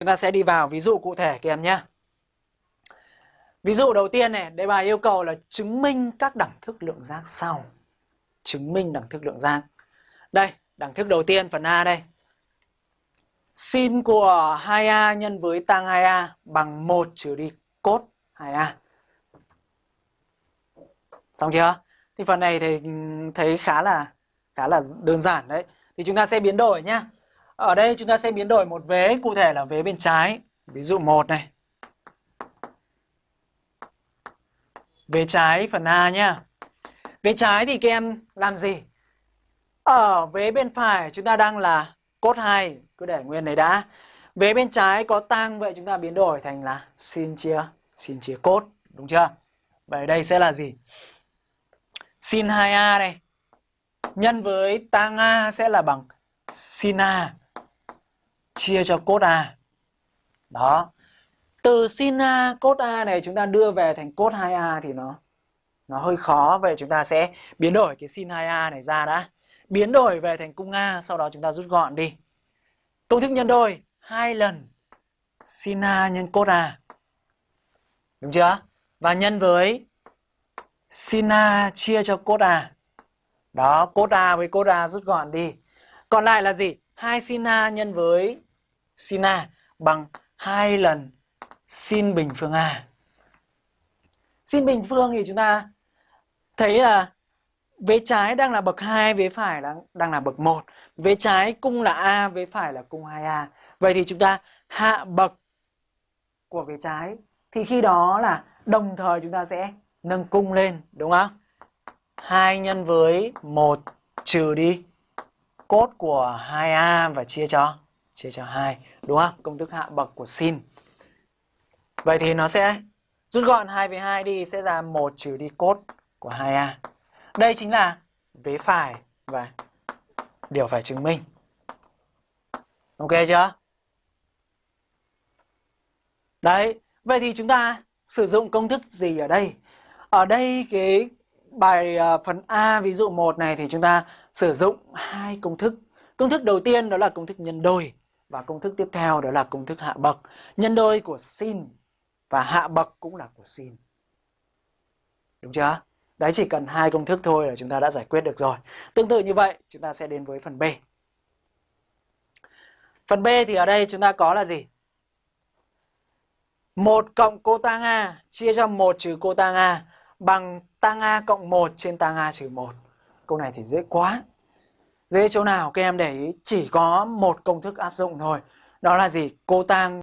Chúng ta sẽ đi vào ví dụ cụ thể các em nhé. Ví dụ đầu tiên này, đề bài yêu cầu là chứng minh các đẳng thức lượng giác sau. Chứng minh đẳng thức lượng giác. Đây, đẳng thức đầu tiên phần A đây. Sin của 2A nhân với tang 2A bằng 1 trừ đi cốt 2A. Xong chưa? Thì phần này thì ừ, thấy khá là khá là đơn giản đấy. Thì chúng ta sẽ biến đổi nhá. Ở đây chúng ta sẽ biến đổi một vế, cụ thể là vế bên trái. Ví dụ 1 này. Vế trái phần A nhá. Vế trái thì các em làm gì? Ở vế bên phải chúng ta đang là cốt 2, cứ để nguyên đấy đã. Vế bên trái có tăng vậy chúng ta biến đổi thành là sin chia sin chia cốt, đúng chưa? Vậy đây sẽ là gì? Sin 2A này nhân với tang A sẽ là bằng sin A chia cho cốt A. Đó. Từ sin A cốt A này chúng ta đưa về thành cốt 2A thì nó nó hơi khó vậy chúng ta sẽ biến đổi cái sin 2A này ra đã. Biến đổi về thành cung A sau đó chúng ta rút gọn đi. Công thức nhân đôi hai lần sin A nhân cốt A. Đúng chưa? Và nhân với sin A chia cho cốt A. Đó, cốt A với cốt A rút gọn đi. Còn lại là gì? 2 sin A nhân với sin A bằng 2 lần sin bình phương A. Sin bình phương thì chúng ta thấy là vế trái đang là bậc 2, vế phải đang, đang là bậc 1. Vế trái cung là A, vế phải là cung 2A. Vậy thì chúng ta hạ bậc của vế trái. Thì khi đó là đồng thời chúng ta sẽ nâng cung lên, đúng không? 2 nhân với 1 trừ đi cốt của 2A và chia cho chia cho 2, đúng không? Công thức hạ bậc của sin. Vậy thì nó sẽ rút gọn 2 với 2 đi sẽ ra 1 trừ đi cốt của 2A. Đây chính là vế phải và điều phải chứng minh. Ok chưa? Đấy, vậy thì chúng ta sử dụng công thức gì ở đây? Ở đây cái bài ờ, phần A ví dụ 1 này thì chúng ta sử dụng hai công thức. Công thức đầu tiên đó là công thức nhân đôi và công thức tiếp theo đó là công thức hạ bậc. Nhân đôi của sin và hạ bậc cũng là của sin. Đúng chưa? Đấy chỉ cần hai công thức thôi là chúng ta đã giải quyết được rồi. Tương tự như vậy, chúng ta sẽ đến với phần B. Phần B thì ở đây chúng ta có là gì? 1 cộng cô tang A chia cho 1 trừ cô tang A bằng tang A cộng 1 trên tang A trừ 1. Câu này thì dễ quá. Dễ chỗ nào các em để ý, chỉ có một công thức áp dụng thôi. Đó là gì? Cô tang